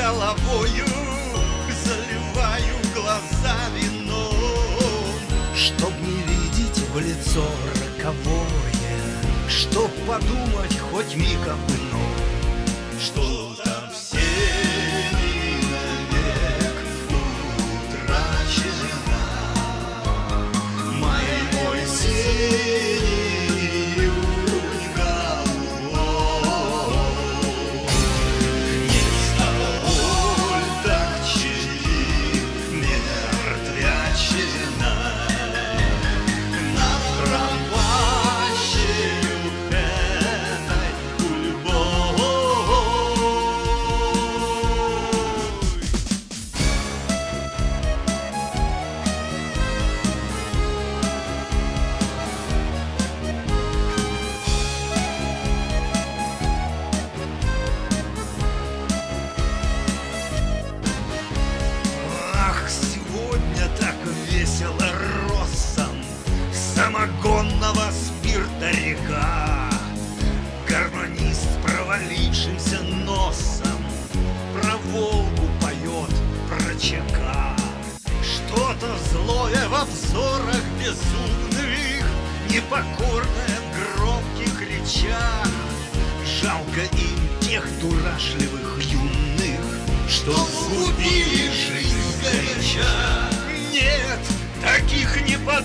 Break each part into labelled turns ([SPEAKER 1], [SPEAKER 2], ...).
[SPEAKER 1] головою Заливаю глаза вином Чтоб не видеть в лицо роковое Чтоб подумать хоть миг об ином Самогонного спирта река. Гармонист с провалившимся носом Про Волгу поет, про ЧК Что-то злое во взорах безумных Непокорное в громких речах Жалко им тех дурашливых юных Что сгубили жизнь горяча. Нет, таких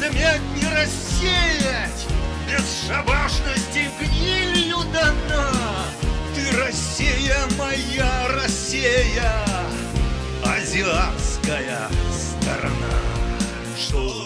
[SPEAKER 1] подмять, не рассеять. Бесшабашности гнилью дана. Ты Россия моя, Россия Азиатская сторона. Что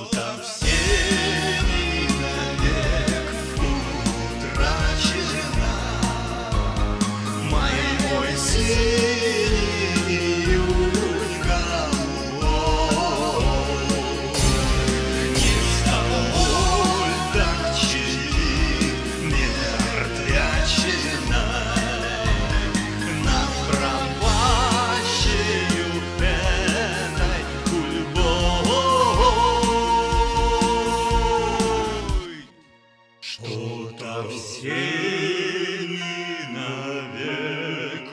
[SPEAKER 1] Совсем навек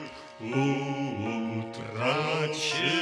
[SPEAKER 1] утрачен.